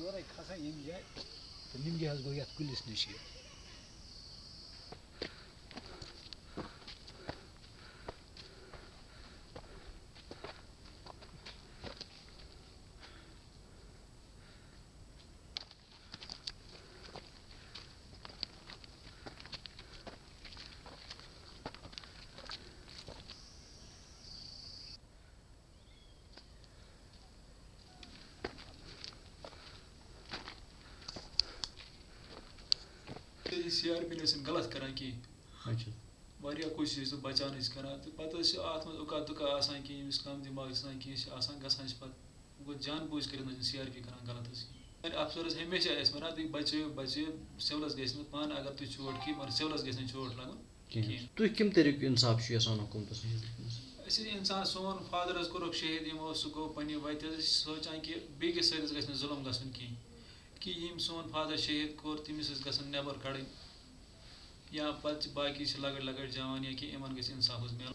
نمجے گوتھ کلس نشی सी C R P نس غلط کران کہین واریاہ کوٗشِش تہٕ بَچاونٕچ کران تہٕ پَتہٕ حظ چھِ اَتھ منٛز اُکا دُکا آسان کینٛہہ ییٚمِس کَم دٮ۪ماغ آسان کینٛہہ چھِ آسان گژھان چھِ پَتہٕ گوٚو جان بوٗجھ کٔرِتھ نہٕ سی آر پی کران غلط حظ کینٛہہ اَفسَر حظ ہمیشہِ اَسہِ وَنان تُہۍ بَچٲیِو بَچٲیِو سِولَس گژھِ نہٕ پانہٕ اگر تُہۍ چوٹ کھیٚیِو مگر سِولَس گژھِ نہٕ چوٹ لَگُن کِہیٖنۍ تُہۍ کَمہِ طریٖقُک اِنصاف چھُ یَژھان حکوٗمتَس أسۍ اِنسان سون فادر حظ کوٚرُکھ شہیٖد یِمو سُہ گوٚو پنٛنہِ وَتہِ حظ أسۍ چھِ سونٛچان کہِ بیٚکِس سۭتۍ حظ گژھِ نہٕ ظُلم گژھُن کِہیٖنۍ کہ یم سون فادر شہید کور تمس گھن نبر یا پتہ باقی لکٹ لکٹ جان یا کہ ان گھس انصاف مل